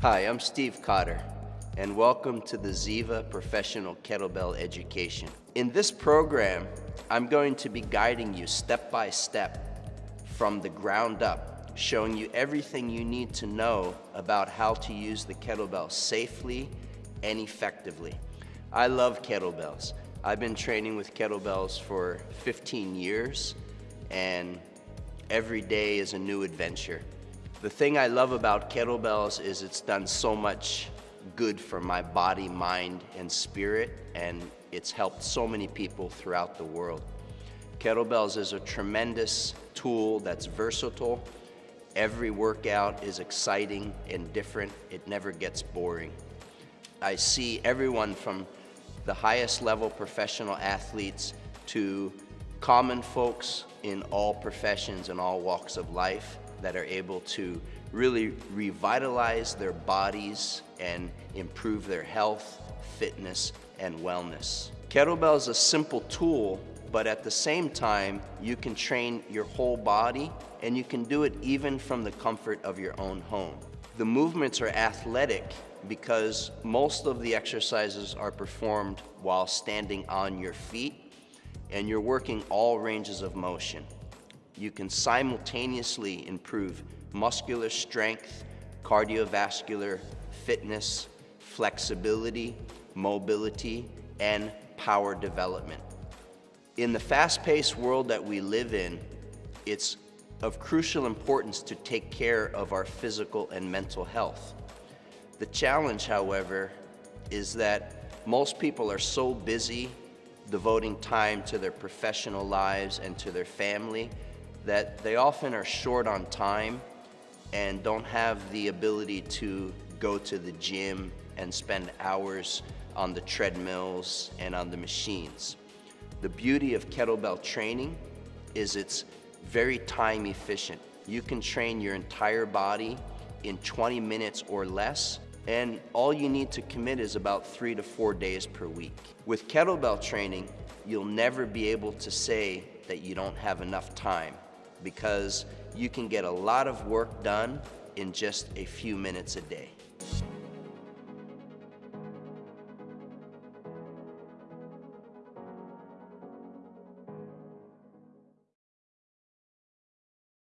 Hi, I'm Steve Cotter, and welcome to the Ziva Professional Kettlebell Education. In this program, I'm going to be guiding you step by step from the ground up, showing you everything you need to know about how to use the kettlebell safely and effectively. I love kettlebells. I've been training with kettlebells for 15 years, and every day is a new adventure. The thing I love about kettlebells is it's done so much good for my body, mind, and spirit, and it's helped so many people throughout the world. Kettlebells is a tremendous tool that's versatile. Every workout is exciting and different. It never gets boring. I see everyone from the highest level professional athletes to common folks in all professions and all walks of life that are able to really revitalize their bodies and improve their health, fitness, and wellness. Kettlebell is a simple tool, but at the same time, you can train your whole body and you can do it even from the comfort of your own home. The movements are athletic because most of the exercises are performed while standing on your feet and you're working all ranges of motion. You can simultaneously improve muscular strength, cardiovascular fitness, flexibility, mobility, and power development. In the fast-paced world that we live in, it's of crucial importance to take care of our physical and mental health. The challenge, however, is that most people are so busy devoting time to their professional lives and to their family that they often are short on time and don't have the ability to go to the gym and spend hours on the treadmills and on the machines. The beauty of kettlebell training is it's very time efficient. You can train your entire body in 20 minutes or less and all you need to commit is about three to four days per week. With kettlebell training, you'll never be able to say that you don't have enough time because you can get a lot of work done in just a few minutes a day.